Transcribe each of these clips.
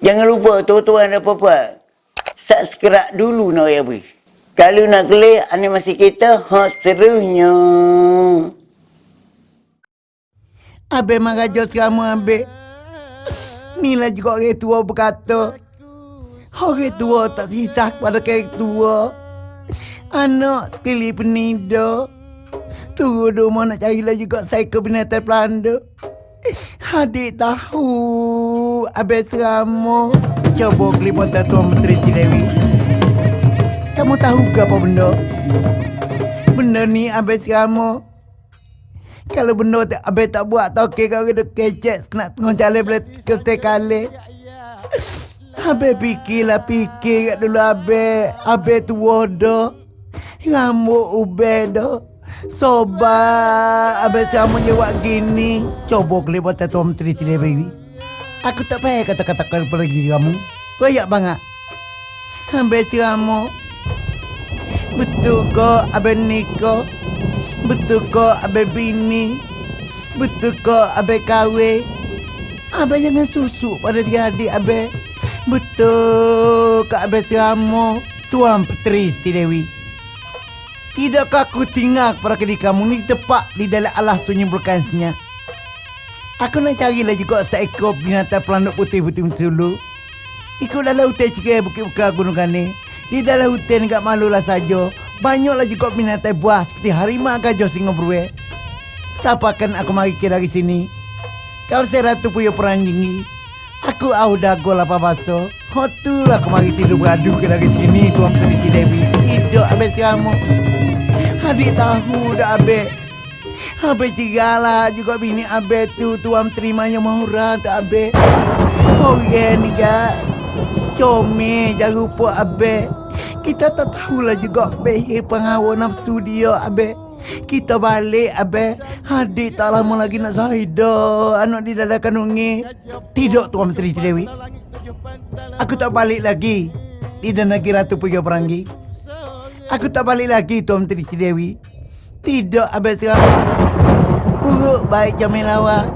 Jangan lupa tuan-tuan dan puan-puan. Subscribe dulu nak ya beri. Kalau nak klik, animasi kita hot serunya. Abe mengajak sekarang abe. Ni lah juga orang tua berkata. Orang tua tak sisa pada orang tua. Anak sekali penida. Tunggu rumah nak cari lah juga saya ke binatang pelanda. Adik tahu Abang Seramo Coba keliputan Tuan Menteri Cilewi Kamu tahu ke apa benda? Benda ni Abang Seramo Kalau benda tu Abang tak buat ke kau kena kecek Nak tengok jalan boleh kereta kali. Abang fikirlah fikir kat dulu Abang Abang tua dah. Rambut ubah dah Sobat, abang sama jawab gini. Coba kelihatan buat Tuan Menteri Cili Baby. Aku tak payah kata-kata kepada diri kamu. Koyak banget. Abang kamu. Betul kau abang Niko? Betul kau abang bini? Betul kau abang kahwin? Abang jangan susu pada dia adik abang. Betul kau abang kamu? Tuan Petri Dewi. Tidakkah aku tinggal pada kedi kamu ni tepat di dalam alas sunyi berkansnya? Aku nak cari lagi juga seekor binatang pelanduk putih-putih dulu. Ikut dalam hutan cikgu bukit-bukit gunung ni. Di dalam hutan enggak malulah saja. Banyaklah juga binatang buah seperti harimau gajah singa. Siapa akan aku mari kira dari sini? Kau seratu puyo peranjingi. Aku au dago apa baso. Hotulah aku mari tidur beradu ke dari sini tuan Putri Dewi. Hidup habis kamu. Adik tahu dah Abe. Abe cigala juga bini Abe tu tuam terimanya mahura tak Abe. Orang ni ga. Comel jangan lupa Abe. Kita tak tahulah juga Abe penghawa nafsu dia Abe. Kita balik Abe. Adik tak lama lagi nak Zahida. Anak di dalam kandungi. Tidak Tuan Menteri Dewi. Aku tak balik lagi. Di dan negeri Ratu Puyo Peranggi. Aku tak balik lagi Tuan Menteri Dewi. Tidak Abang sekarang. Buruk baik Jamil Lawa.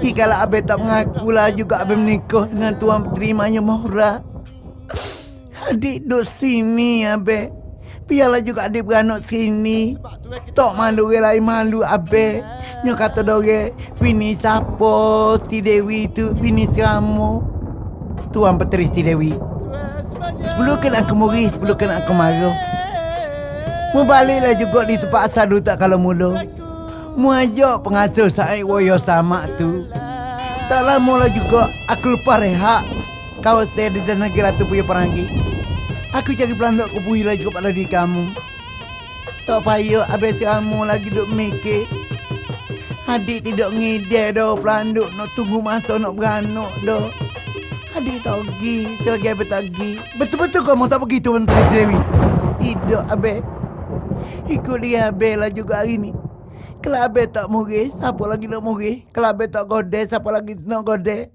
Jikalau Abang tak mengaku lah juga Abang menikah dengan Tuan Menteri Maya Mahura. Adik duduk sini Abang. Biarlah juga adik beranak sini. Tak malu orang lain malu Abang. Nya kata dore, bini siapa si Dewi tu, bini seramu. Tuan Petri si Dewi. Sebelum kena aku muri, sebelum kena aku marah. Mu baliklah juga di tempat asal dulu tak kalau mula. Mu ajak pengasuh saya woyo sama tu. Tak lama lah juga aku lupa rehat. Kau saya di dalam negeri ratu punya perangi. Aku cari pelanduk aku puhi lagi kepada diri kamu. Tak payah habis kamu lagi duk mikir. Adik tidak ngide dah pelanduk nak tunggu masa nak beranak dah. Adik tak pergi, selagi abis tak pergi. Betul-betul kau mau tak pergi tu Menteri Dewi? Tidak abis. Ikut dia Bella juga hari ni. Kalau Abel tak murid, siapa lagi nak murid? Kalau Abel tak godek, siapa lagi nak godek?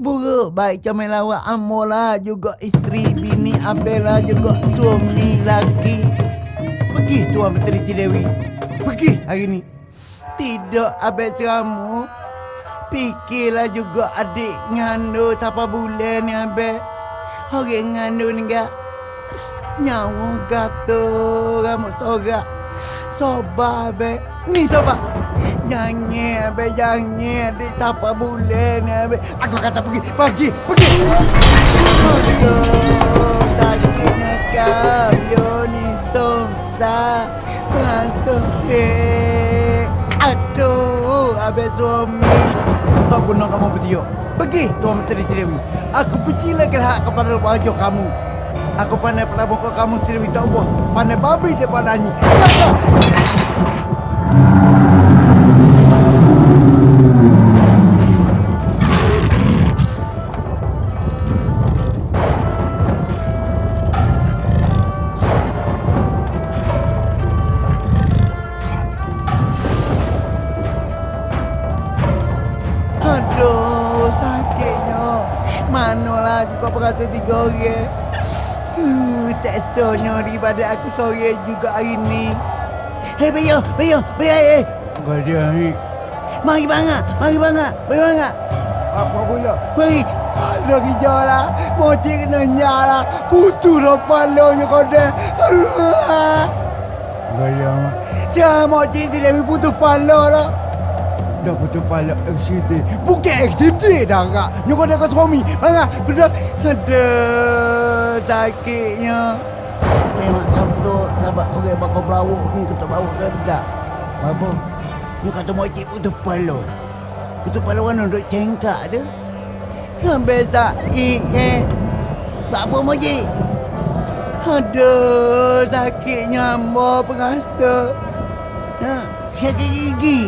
Buruk baik comel lawak Amola juga isteri bini Abela juga suami lagi. Pergi Tuan Menteri Cidewi. Pergi hari ni. Tidak Abel seramu. Fikirlah juga adik ngando siapa bulan ni Abel. Orang ngando ni enggak. Nyawa gata rambut sorak. Soba be. Ni soba Jangan be jangan Di siapa bulan be. Aku kata pergi Pergi Pergi. Sakitnya kau ni somsa Langsung he Aduh Abe suami. Tak guna kamu bertiup. Pergi Tuan Menteri Dewi Aku lagi hak kepada wajah kamu Aku pandai pada muka kamu sendiri tak buah. Pandai babi dia pada ni. Aduh, sakitnya. Manalah juga perasa tiga orang. Uh, seksanya daripada aku sore juga hari ni. Hei, Bayo, Bayo, Bayo, hei. Kau dia ni. Mari bangat, mari bangat, mari bangat. Apa pula? Mari. Aduh hijau lah. Moci kena nyala. Putus lah palanya kau dah. Gaya mak. Siapa moci si Dewi putus pala lah. Dah putus pala eksiti. Bukan eksiti dah kak. Nyokok dia kau suami. Mana? Betul. Aduh. Sakitnya. Memang sabtu sahabat orang bakal belawak ni kita bawa kedak. Apa? Ni kata moci putus pala. Putus pala mana duduk cengkak tu? Besar eh. Tak apa moci. Aduh, sakitnya ambo pengasa. Ha, sakit gigi.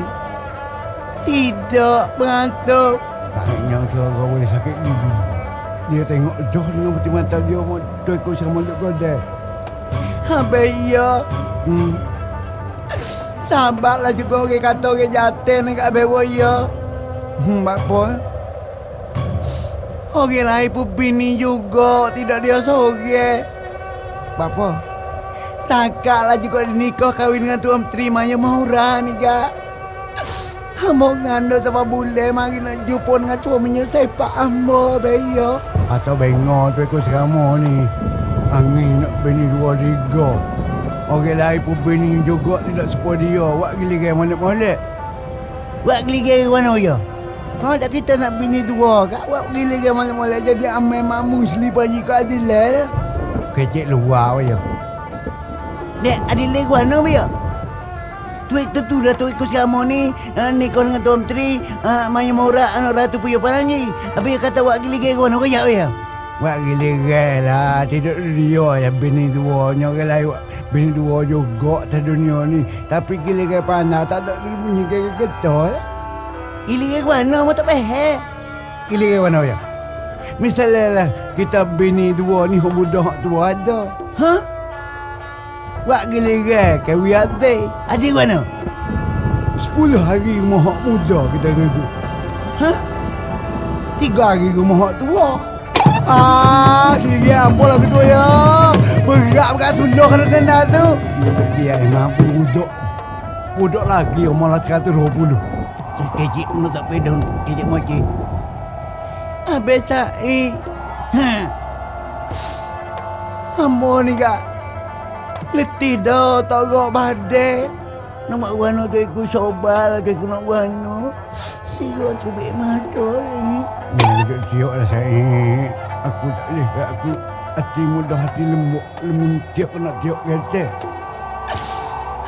Tidak pengasa. Tak nyangka kau boleh sakit gigi. Dia tengok Joh dengan putih mata dia mau tu ikut sama Luk Godel. Habis ya. Hmm. Sabarlah juga orang kata orang jatuh kat bewa ya. Hmm, apa? Orang lain pun bini juga, tidak dia seorang. Bapa? Sakaklah juga dinikah kahwin dengan Tuan Menteri Maya Mahura ni, Kak. Hamba ngandung sama bule mari nak jumpa dengan suaminya sepak hamba, Beyo. Atau bengok tu ikut serama ni. Angin nak bini dua tiga. Orang lain pun bini juga tidak sepuluh dia. Wak gili gaya mana molek. Wak gili gaya mana ya? Kalau tak kita nak bini dua, kak wak gili gaya mana molek jadi amai mamu selipan jika adilal. Kecik luar ya. Nek, adilal gua mana ya? Tuik tu tu dah tuik ku selama ni. Uh, Ni kau dengan Tuan Menteri uh, Maya Maura anak ratu punya parangi Habis kata wak gili gaya kawan kau ya? Wak gili gaya lah Tidak dia yang bini dua lain wak bini dua juga di dunia ni. Tapi gili gaya panah Tak ada bunyi gaya getol Gili gaya mana mau tak pahal Gili gaya mana ya? Misalnya lah kita bini dua ni Hong budak tua ada. Hah? Wak giliran kawi ate. Ada mana? Sepuluh hari rumah muda kita duduk. Hah? Tiga hari rumah tua. Ah, apa lah ketua ya? Berat berat sudah kena kena tu. Dia emang budak. Budak lagi malah 120. Kecik pun tak pedon. Kecik moci. Habis saya. Ha. Ambo ni kak. Letih dah tak gak badai. Nama wano tu ikut sobal ke aku nak wano. Siapa sebik mata ni. Dekat siok lah saya. Aku tak boleh kat aku. Hati mudah hati lembut. Lembut tiap nak siok kata.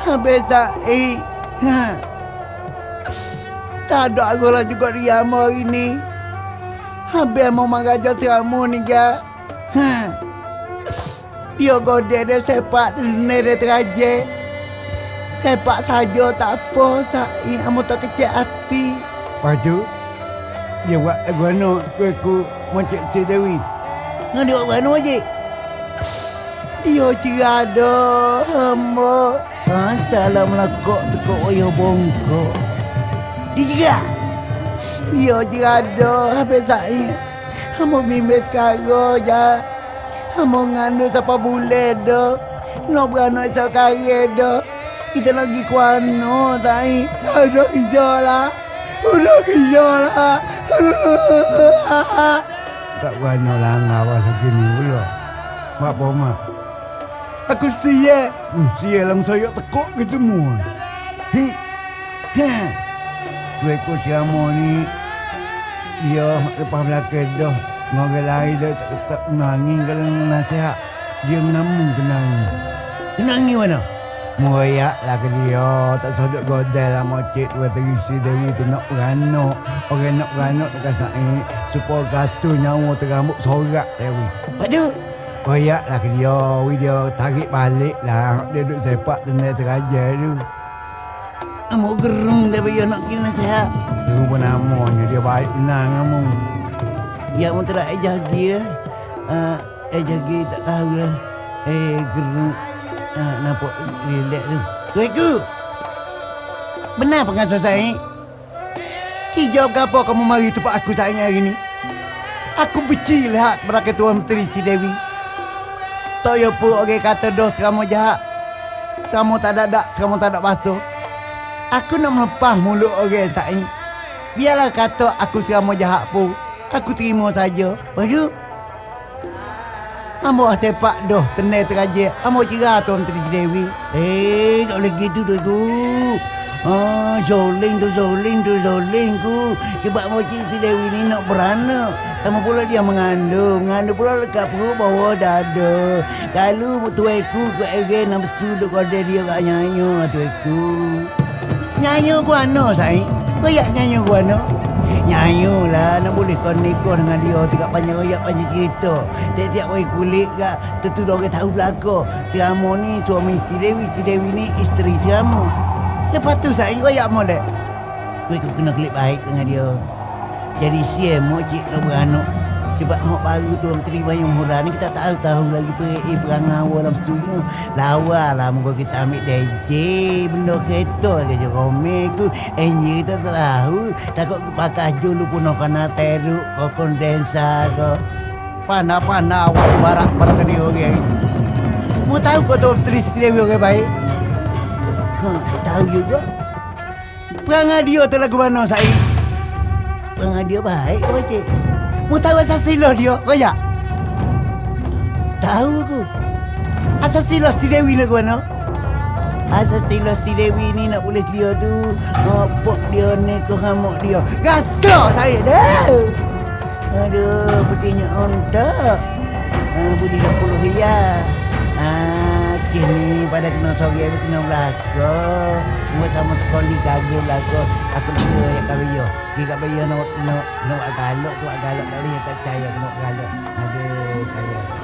Habis saya. Ha. Tak ada aku lah juga diam hari ni. Habis mau mengajar seramu ni kak. Ha. Dia godek dia sepak ni dia teraje. Sepak saja tak apa sai amo tak kecil hati. Dia buat guna tu aku macam si Dewi. Ngan dia buat guna je. Dia cerada hamba. Ha, salam lakok tekuk oyo bongkok. Dia juga. Dia cerada habis saya. Hamba bimbing sekarang je. Hamba ngandung siapa boleh dah. Nak beranak sekali dah. Kita lagi kuano tai. Ada hijau lah. Ada hijau lah. Tak beranak lah ngawal segini pula. Mak apa mak? Aku sia. Hmm, sia lang saya tekuk ketemu. Hmm. Ha. Tu ekor siamo ni dia lepas belakang dah Orang lain dah tak, tak menangi kalau nasihat. Dia menamun kenangi Kenangi mana? Merayak lah ke dia. Tak sodok godel lah mocik Dua terisi Dewi tu. Nak beranak. Orang nak beranak tak kasai Supaya kata nyawa terambut sorak Dewi Padu Merayak lah ke dia. Wi dia tarik balik lah. Dia duduk sepak tenda terajar tu. Amo gerung dia bagi nak kena nasihat. Gerung pun namanya Dia baik benar kamu Ya jagi lah. Uh, eh jagi tak tahu lah. Eh geruk. Uh, nampak relax tu. Tuiku. Benar pengasuh saya. Kijau apa kamu mari tempat aku sayang hari ni? Aku benci lihat kepada Ketua Menteri si Dewi. Tak ya pun orang kata dos kamu jahat. Kamu tak ada dak, kamu tak ada basuh. Aku nak melepas mulut orang sayang. Biarlah kata aku kamu jahat pun. Aku terima saja. Tu, Ambo sepak doh tenai teraje. Ambo cerah tuan Tri Dewi. Eh, tak boleh gitu tu tu. Ah, zoling tu zoling tu zoling ku. Sebab moci si Dewi ni nak beranak. Sama pula dia mengandung. Mengandung pula dekat perut bawah dada. Kalau tuaiku ke ege nafsu duk kode dia kat nyanyo lah tuaiku. Nyanyo ku ano say? Kau yak nyanyo ku ano? Nyanyo lah nak boleh kau nikah dengan dia. Tidak panjang royak panjang cerita. Tiap-tiap orang kulit kak Tentu dia orang tahu belakang Si Ramo ni suami si Dewi Si Dewi ni isteri si Ramo Lepas tu saya royak molek. Kau ikut kena klik baik dengan dia. Jadi siam mokcik nak beranak sebab hak baru tu orang terima yang murah ni kita tahu tahu lagi pergi perang awal dalam studio. Lawa lah muka kita ambil DJ benda kereta ke je rome tu. Enjin kita tak tahu. Takut pakai julu pun nak kena teruk ke kondensa ke. Panah-panah awak barak barak dia orang ni. Mau tahu kau tu tulis dia orang baik? Ha, tahu juga. Perangai dia tu lagu mana saya? Perangai dia baik, Wajib. Mu tahu asal silah dia, Raya? Tahu aku. Asal silah si Dewi ke mana? Asal silah si Dewi ni nak boleh dia tu Ngopok dia ni ke hamuk dia Rasa saya dah Aduh, pedihnya ontak uh, Budi dah puluh ya Ah, kini pada kena sore habis kena belakang Mua sama sekali kagum belakang Aku kira ya kat bayo Dia kat bayo nak nak nak buat galak tu galak tak boleh tak percaya buat galak. Aduh, kaya